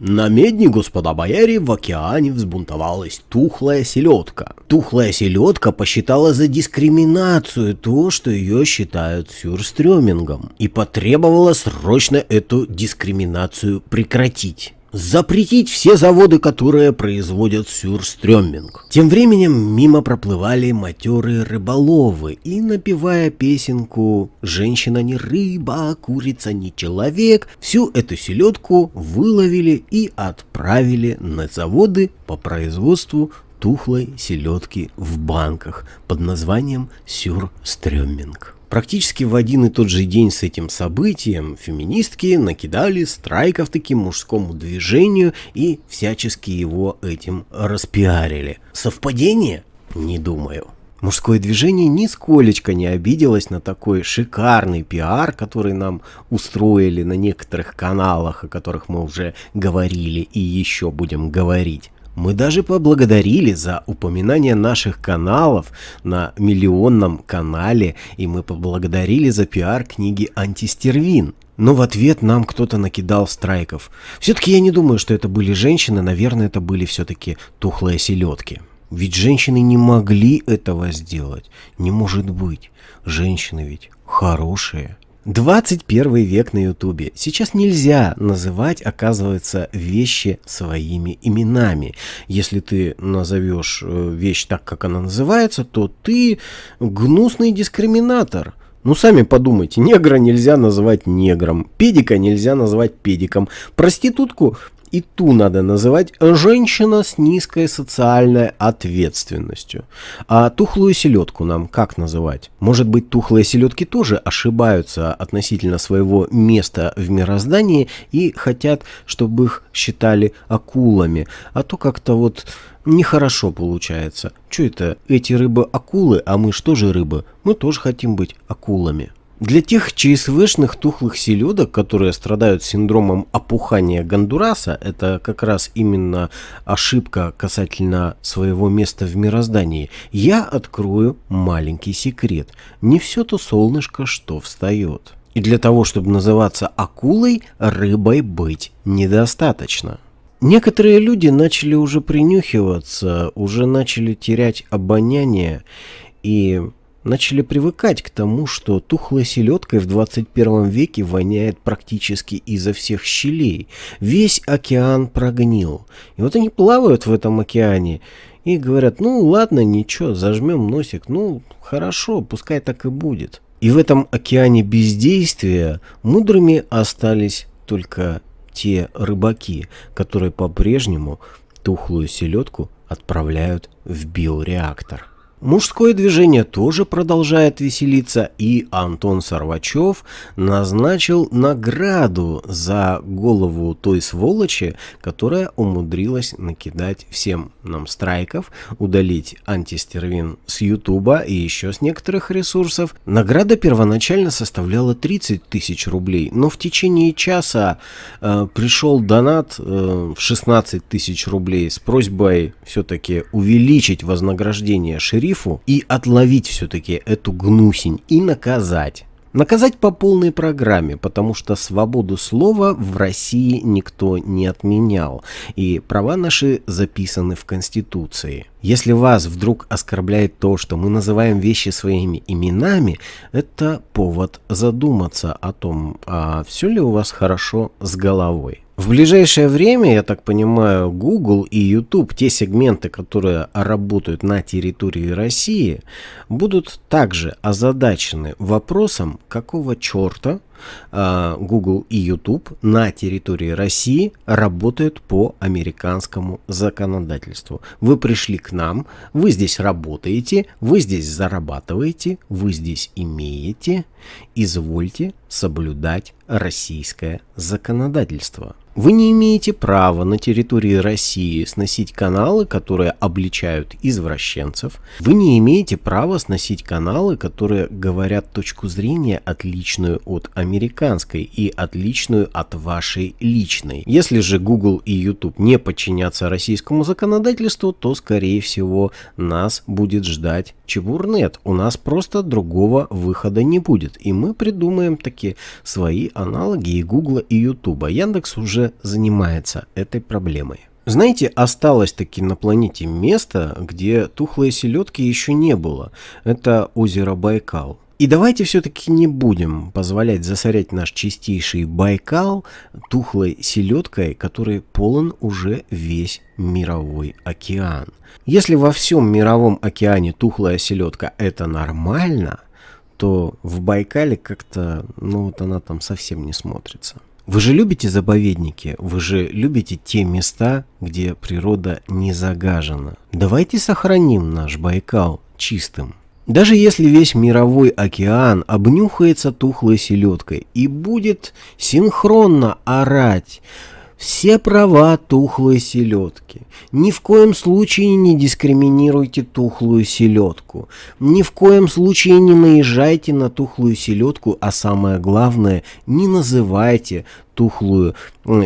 На медне, господа бояре, в океане взбунтовалась тухлая селедка. Тухлая селедка посчитала за дискриминацию то, что ее считают сюрстрёмингом, и потребовала срочно эту дискриминацию прекратить запретить все заводы, которые производят сюрстрёминг. Тем временем мимо проплывали матерые рыболовы и, напевая песенку «Женщина не рыба, курица не человек», всю эту селедку выловили и отправили на заводы по производству тухлой селедки в банках под названием сюрстрёминг. Практически в один и тот же день с этим событием феминистки накидали страйков таким мужскому движению и всячески его этим распиарили. Совпадение? Не думаю. Мужское движение нисколечко не обиделось на такой шикарный пиар, который нам устроили на некоторых каналах, о которых мы уже говорили и еще будем говорить. Мы даже поблагодарили за упоминание наших каналов на миллионном канале, и мы поблагодарили за пиар книги «Антистервин». Но в ответ нам кто-то накидал страйков. Все-таки я не думаю, что это были женщины, наверное, это были все-таки тухлые селедки. Ведь женщины не могли этого сделать. Не может быть. Женщины ведь хорошие. 21 век на ютубе. Сейчас нельзя называть, оказывается, вещи своими именами. Если ты назовешь э, вещь так, как она называется, то ты гнусный дискриминатор. Ну, сами подумайте, негра нельзя называть негром, педика нельзя назвать педиком, проститутку и ту надо называть женщина с низкой социальной ответственностью. А тухлую селедку нам как называть? Может быть, тухлые селедки тоже ошибаются относительно своего места в мироздании и хотят, чтобы их считали акулами. А то как-то вот нехорошо получается. Что это? Эти рыбы акулы, а мы что же рыбы? Мы тоже хотим быть акулами. Для тех ЧСВшных тухлых селедок, которые страдают синдромом опухания Гондураса, это как раз именно ошибка касательно своего места в мироздании, я открою маленький секрет. Не все то солнышко, что встает. И для того, чтобы называться акулой, рыбой быть недостаточно. Некоторые люди начали уже принюхиваться, уже начали терять обоняние и начали привыкать к тому, что тухлой селедкой в 21 веке воняет практически изо всех щелей. Весь океан прогнил. И вот они плавают в этом океане и говорят, ну ладно, ничего, зажмем носик, ну хорошо, пускай так и будет. И в этом океане бездействия мудрыми остались только те рыбаки, которые по-прежнему тухлую селедку отправляют в биореактор. Мужское движение тоже продолжает веселиться, и Антон Сорвачев назначил награду за голову той сволочи, которая умудрилась накидать всем нам страйков, удалить антистервин с Ютуба и еще с некоторых ресурсов. Награда первоначально составляла 30 тысяч рублей, но в течение часа э, пришел донат э, в 16 тысяч рублей с просьбой все-таки увеличить вознаграждение шерифа шерифу и отловить все-таки эту гнусень и наказать. Наказать по полной программе, потому что свободу слова в России никто не отменял, и права наши записаны в Конституции. Если вас вдруг оскорбляет то, что мы называем вещи своими именами, это повод задуматься о том, а все ли у вас хорошо с головой. В ближайшее время, я так понимаю, Google и YouTube, те сегменты, которые работают на территории России, будут также озадачены вопросом, какого черта а, Google и YouTube на территории России работают по американскому законодательству. Вы пришли к нам, вы здесь работаете, вы здесь зарабатываете, вы здесь имеете, извольте соблюдать российское законодательство. Вы не имеете права на территории России сносить каналы, которые обличают извращенцев. Вы не имеете права сносить каналы, которые говорят точку зрения отличную от американской и отличную от вашей личной. Если же Google и YouTube не подчинятся российскому законодательству, то скорее всего нас будет ждать чебурнет. У нас просто другого выхода не будет. И мы придумаем такие свои аналоги и Google и YouTube. Яндекс уже занимается этой проблемой. Знаете, осталось таки на планете место, где тухлой селедки еще не было. Это озеро Байкал. И давайте все-таки не будем позволять засорять наш чистейший Байкал тухлой селедкой, который полон уже весь мировой океан. Если во всем мировом океане тухлая селедка это нормально, то в Байкале как-то, ну вот она там совсем не смотрится. Вы же любите заповедники, вы же любите те места, где природа не загажена. Давайте сохраним наш Байкал чистым. Даже если весь мировой океан обнюхается тухлой селедкой и будет синхронно орать все права тухлой селедки. Ни в коем случае не дискриминируйте тухлую селедку. Ни в коем случае не наезжайте на тухлую селедку, а самое главное, не называйте тухлую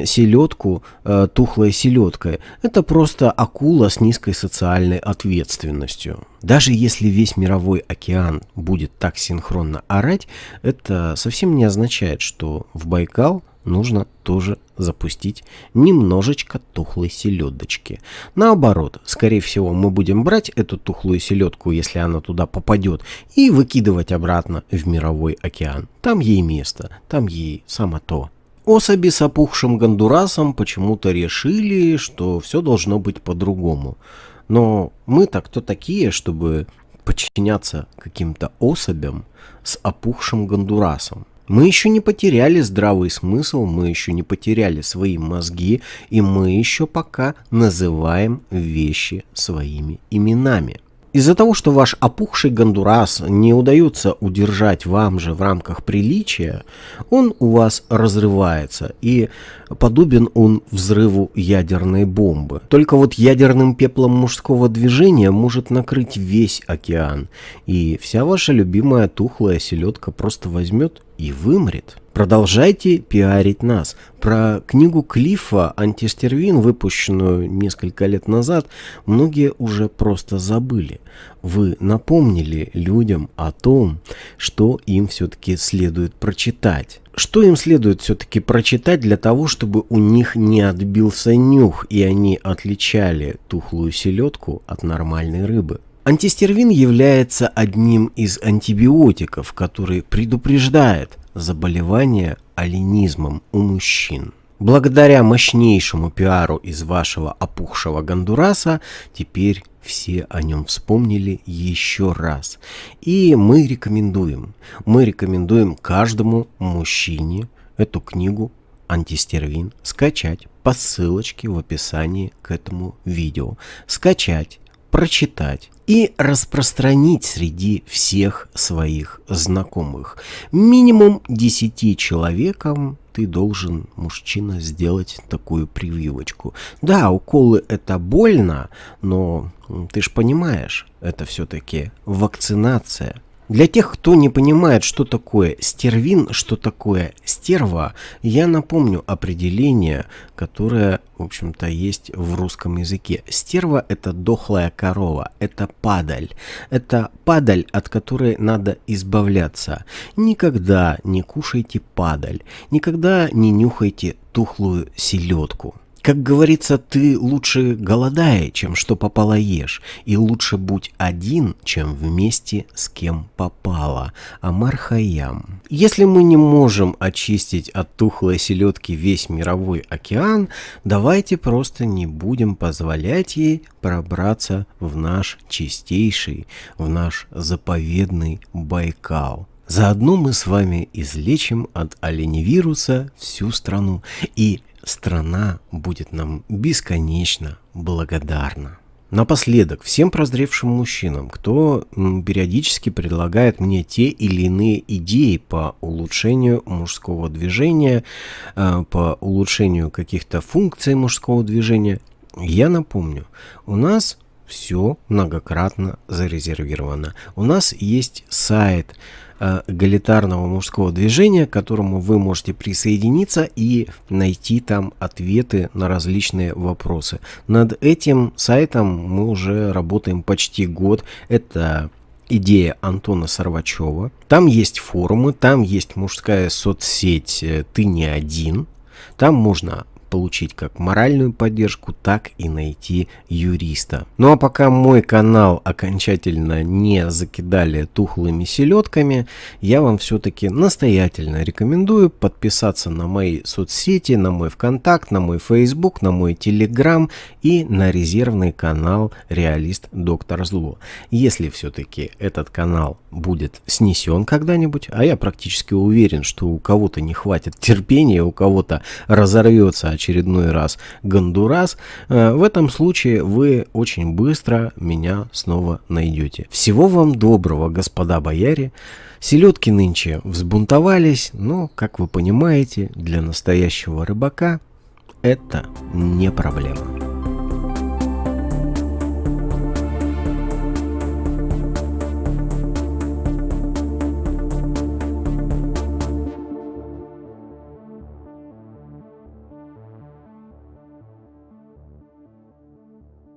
селедку э, тухлой селедкой. Это просто акула с низкой социальной ответственностью. Даже если весь мировой океан будет так синхронно орать, это совсем не означает, что в Байкал нужно тоже запустить немножечко тухлой селедочки. Наоборот, скорее всего, мы будем брать эту тухлую селедку, если она туда попадет, и выкидывать обратно в мировой океан. Там ей место, там ей само то. Особи с опухшим гондурасом почему-то решили, что все должно быть по-другому. Но мы-то кто такие, чтобы подчиняться каким-то особям с опухшим гондурасом? Мы еще не потеряли здравый смысл, мы еще не потеряли свои мозги, и мы еще пока называем вещи своими именами. Из-за того, что ваш опухший гондурас не удается удержать вам же в рамках приличия, он у вас разрывается, и подобен он взрыву ядерной бомбы. Только вот ядерным пеплом мужского движения может накрыть весь океан, и вся ваша любимая тухлая селедка просто возьмет и вымрет. Продолжайте пиарить нас. Про книгу Клиффа «Антистервин», выпущенную несколько лет назад, многие уже просто забыли. Вы напомнили людям о том, что им все-таки следует прочитать. Что им следует все-таки прочитать для того, чтобы у них не отбился нюх, и они отличали тухлую селедку от нормальной рыбы? Антистервин является одним из антибиотиков, который предупреждает заболевание оленизмом у мужчин. Благодаря мощнейшему пиару из вашего опухшего гондураса, теперь все о нем вспомнили еще раз. И мы рекомендуем, мы рекомендуем каждому мужчине эту книгу антистервин скачать по ссылочке в описании к этому видео. Скачать, прочитать и распространить среди всех своих знакомых. Минимум 10 человекам ты должен, мужчина, сделать такую прививочку. Да, уколы это больно, но ты ж понимаешь, это все-таки вакцинация. Для тех, кто не понимает, что такое стервин, что такое стерва, я напомню определение, которое, в общем-то, есть в русском языке. Стерва – это дохлая корова, это падаль. Это падаль, от которой надо избавляться. Никогда не кушайте падаль, никогда не нюхайте тухлую селедку. Как говорится, ты лучше голодая, чем что попало ешь, и лучше будь один, чем вместе с кем попало. Амар Хайям. Если мы не можем очистить от тухлой селедки весь мировой океан, давайте просто не будем позволять ей пробраться в наш чистейший, в наш заповедный Байкал. Заодно мы с вами излечим от оленевируса всю страну и страна будет нам бесконечно благодарна. Напоследок, всем прозревшим мужчинам, кто периодически предлагает мне те или иные идеи по улучшению мужского движения, э, по улучшению каких-то функций мужского движения, я напомню, у нас все многократно зарезервировано. У нас есть сайт эгалитарного мужского движения, к которому вы можете присоединиться и найти там ответы на различные вопросы. Над этим сайтом мы уже работаем почти год. Это идея Антона Сорвачева. Там есть форумы, там есть мужская соцсеть э, «Ты не один». Там можно получить как моральную поддержку, так и найти юриста. Ну а пока мой канал окончательно не закидали тухлыми селедками, я вам все-таки настоятельно рекомендую подписаться на мои соцсети, на мой ВКонтакт, на мой Facebook, на мой Телеграм и на резервный канал Реалист Доктор Зло. Если все-таки этот канал будет снесен когда-нибудь, а я практически уверен, что у кого-то не хватит терпения, у кого-то разорвется очередной раз Гондурас, э, в этом случае вы очень быстро меня снова найдете. Всего вам доброго, господа бояре. Селедки нынче взбунтовались, но, как вы понимаете, для настоящего рыбака это не проблема.